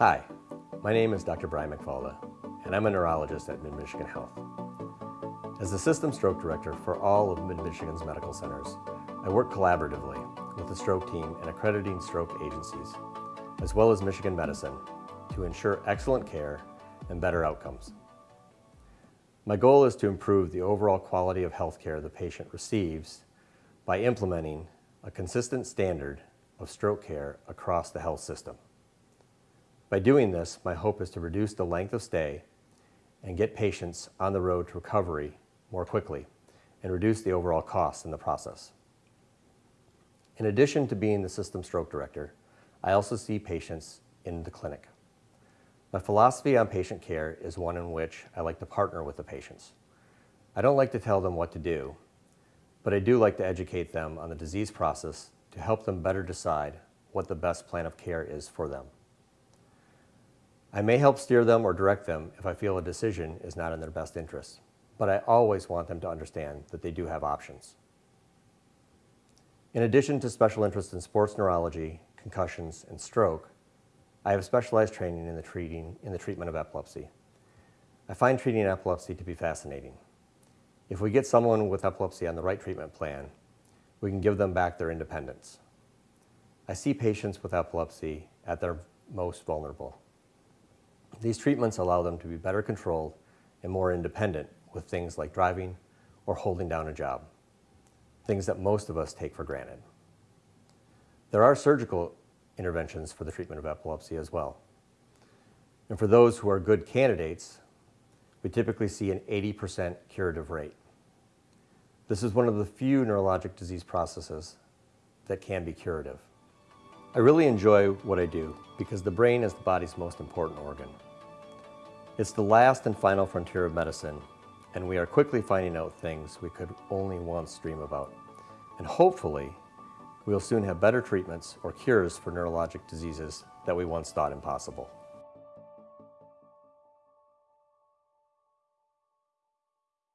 Hi, my name is Dr. Brian McFalda, and I'm a neurologist at Mid-Michigan Health. As the System Stroke Director for all of Mid-Michigan's medical centers, I work collaboratively with the stroke team and accrediting stroke agencies, as well as Michigan Medicine, to ensure excellent care and better outcomes. My goal is to improve the overall quality of healthcare the patient receives by implementing a consistent standard of stroke care across the health system. By doing this, my hope is to reduce the length of stay and get patients on the road to recovery more quickly and reduce the overall costs in the process. In addition to being the system stroke director, I also see patients in the clinic. My philosophy on patient care is one in which I like to partner with the patients. I don't like to tell them what to do, but I do like to educate them on the disease process to help them better decide what the best plan of care is for them. I may help steer them or direct them if I feel a decision is not in their best interest, but I always want them to understand that they do have options. In addition to special interest in sports neurology, concussions, and stroke, I have specialized training in the, treating, in the treatment of epilepsy. I find treating epilepsy to be fascinating. If we get someone with epilepsy on the right treatment plan, we can give them back their independence. I see patients with epilepsy at their most vulnerable. These treatments allow them to be better controlled and more independent with things like driving or holding down a job, things that most of us take for granted. There are surgical interventions for the treatment of epilepsy as well. And for those who are good candidates, we typically see an 80% curative rate. This is one of the few neurologic disease processes that can be curative. I really enjoy what I do because the brain is the body's most important organ. It's the last and final frontier of medicine, and we are quickly finding out things we could only once dream about. And hopefully, we will soon have better treatments or cures for neurologic diseases that we once thought impossible.